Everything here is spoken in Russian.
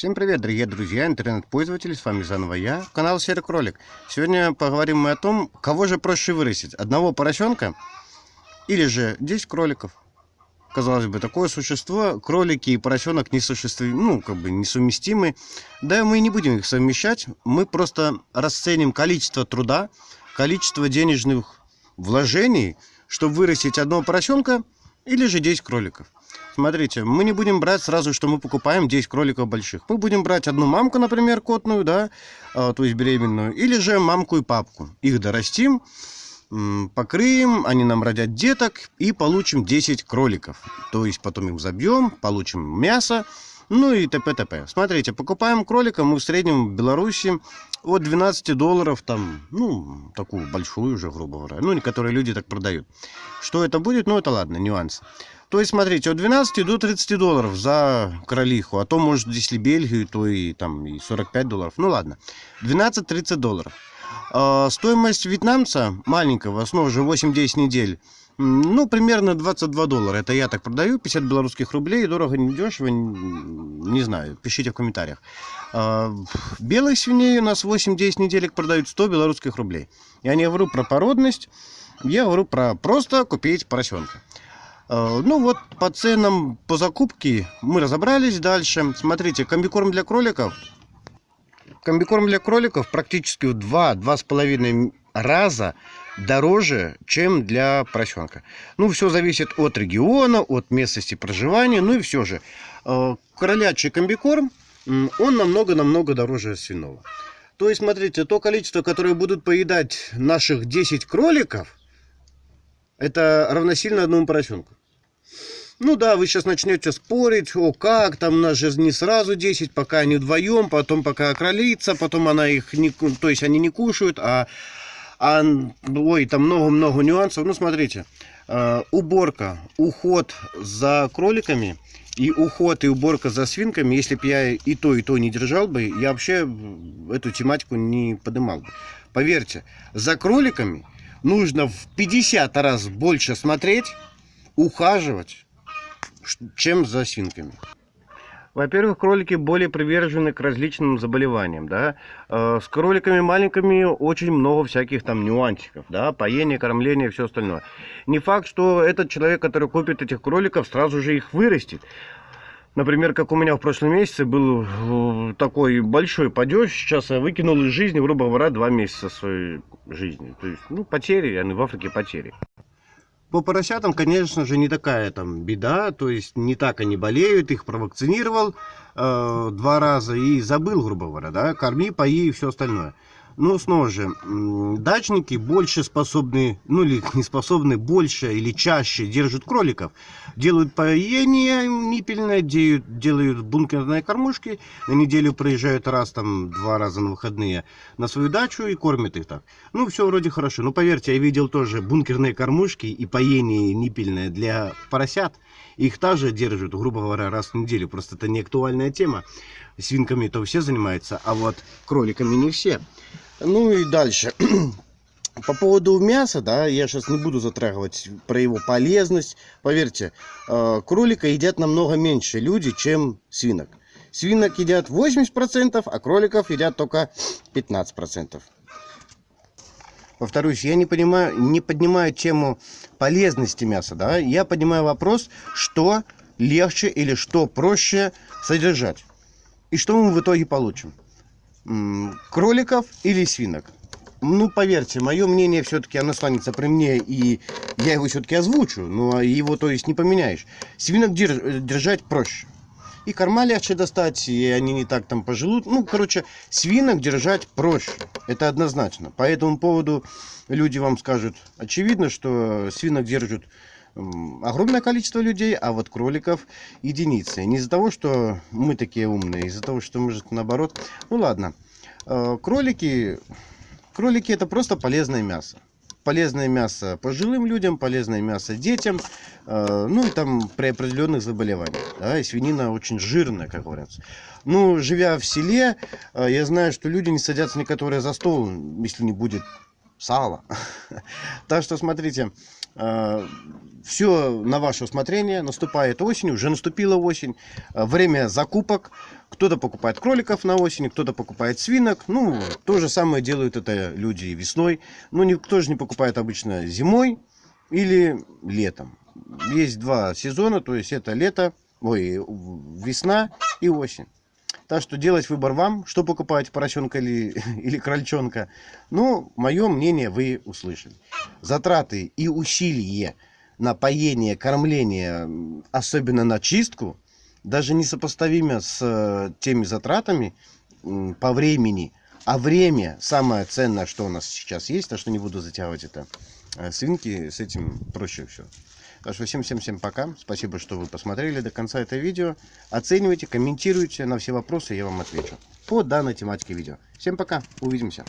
Всем привет, дорогие друзья, интернет-пользователи, с вами заново я, канал Серый Кролик. Сегодня поговорим мы о том, кого же проще вырастить, одного поросенка или же 10 кроликов. Казалось бы, такое существо, кролики и поросенок несуществимы, ну, как бы несовместимы. Да, мы не будем их совмещать, мы просто расценим количество труда, количество денежных вложений, чтобы вырастить одного поросенка или же 10 кроликов. Смотрите, мы не будем брать сразу, что мы покупаем 10 кроликов больших. Мы будем брать одну мамку, например, котную, да, а, то есть беременную, или же мамку и папку. Их дорастим, покрыем, они нам родят деток и получим 10 кроликов. То есть потом их забьем, получим мясо, ну и т.п. т.п. Смотрите, покупаем кролика мы в среднем в Беларуси от 12 долларов, там, ну, такую большую уже, грубо говоря, ну, некоторые люди так продают. Что это будет, ну, это ладно, нюанс. То есть, смотрите, от 12 до 30 долларов за кролиху. А то, может, если Бельгию, то и там и 45 долларов. Ну ладно. 12-30 долларов. А, стоимость вьетнамца маленького, снова же 8-10 недель. Ну, примерно 22 доллара. Это я так продаю. 50 белорусских рублей. Дорого, не дешево. Не знаю. Пишите в комментариях. А, белых свиней у нас 8-10 неделек продают 100 белорусских рублей. Я не говорю про породность. Я говорю про просто купить поросенка. Э, ну вот по ценам по закупке мы разобрались дальше. Смотрите, комбикорм для кроликов. Комбикорм для кроликов практически в 2-2,5 раза дороже, чем для поросенка. Ну, все зависит от региона, от местности проживания. Ну и все же, э, кролячий комбикорм, он намного-намного дороже свиного. То есть, смотрите, то количество, которое будут поедать наших 10 кроликов, это равносильно одному поросенку. Ну да, вы сейчас начнете спорить, о как, там нас же не сразу 10, пока они вдвоем, потом пока кролица, потом она их не, то есть они не кушают, а, а ой, там много-много нюансов. Ну смотрите, э, уборка, уход за кроликами и уход и уборка за свинками, если бы я и то, и то не держал бы, я вообще эту тематику не поднимал бы. Поверьте, за кроликами нужно в 50 раз больше смотреть, ухаживать, чем за свинками. Во-первых, кролики более привержены к различным заболеваниям, да. Э, с кроликами маленькими очень много всяких там нюансиков, да, поение, кормление и все остальное. Не факт, что этот человек, который купит этих кроликов, сразу же их вырастет. Например, как у меня в прошлом месяце был э, такой большой падеж, сейчас я выкинул из жизни, грубо говоря, два месяца своей жизни. То есть, ну, потери, они в Африке потери. По поросятам, конечно же, не такая там беда, то есть не так они болеют, их провакцинировал э, два раза и забыл, грубо говоря, да, корми, пои и все остальное. Но снова же, дачники больше способны, ну или не способны, больше или чаще держат кроликов. Делают поение ниппельное, делают, делают бункерные кормушки, на неделю проезжают раз, там, два раза на выходные на свою дачу и кормят их так. Ну, все вроде хорошо. Но поверьте, я видел тоже бункерные кормушки и поение ниппельное для поросят. Их также держат, грубо говоря, раз в неделю. Просто это не актуальная тема. Свинками то все занимаются, а вот кроликами не все. Ну и дальше. По поводу мяса, да, я сейчас не буду затрагивать про его полезность. Поверьте, э, кролика едят намного меньше люди, чем свинок. Свинок едят 80%, а кроликов едят только 15%. Повторюсь, я не понимаю, не поднимаю тему полезности мяса, да, я поднимаю вопрос, что легче или что проще содержать. И что мы в итоге получим? Кроликов или свинок? Ну, поверьте, мое мнение все-таки оно останется при мне, и я его все-таки озвучу, но его, то есть, не поменяешь. Свинок держать проще. И корма легче достать, и они не так там пожелут. Ну, короче, свинок держать проще. Это однозначно. По этому поводу люди вам скажут. Очевидно, что свинок держат огромное количество людей, а вот кроликов единицы. Не из-за того, что мы такие умные, из-за того, что может наоборот. Ну ладно. Э, кролики, кролики это просто полезное мясо. Полезное мясо пожилым людям, полезное мясо детям, э, ну и там при определенных заболеваниях. Да, и свинина очень жирная, как говорится. Ну, живя в селе, э, я знаю, что люди не садятся некоторые за стол, если не будет сала. Так что смотрите, Все на ваше усмотрение. Наступает осень, уже наступила осень. Э, время закупок. Кто-то покупает кроликов на осень, кто-то покупает свинок. Ну, то же самое делают это люди и весной. Но никто же не покупает обычно зимой или летом. Есть два сезона, то есть это лето, ой, весна и осень. Так что делать выбор вам, что покупать, поросенка или, или крольчонка. Ну, мое мнение вы услышали. Затраты и усилия на поение, кормление, особенно на чистку, даже несопоставимо с э, теми затратами по времени. А время самое ценное, что у нас сейчас есть, так что не буду затягивать это. Э, свинки с этим проще все. Так что всем-всем-всем пока. Спасибо, что вы посмотрели до конца это видео. Оценивайте, комментируйте. На все вопросы я вам отвечу. По данной тематике видео. Всем пока. Увидимся.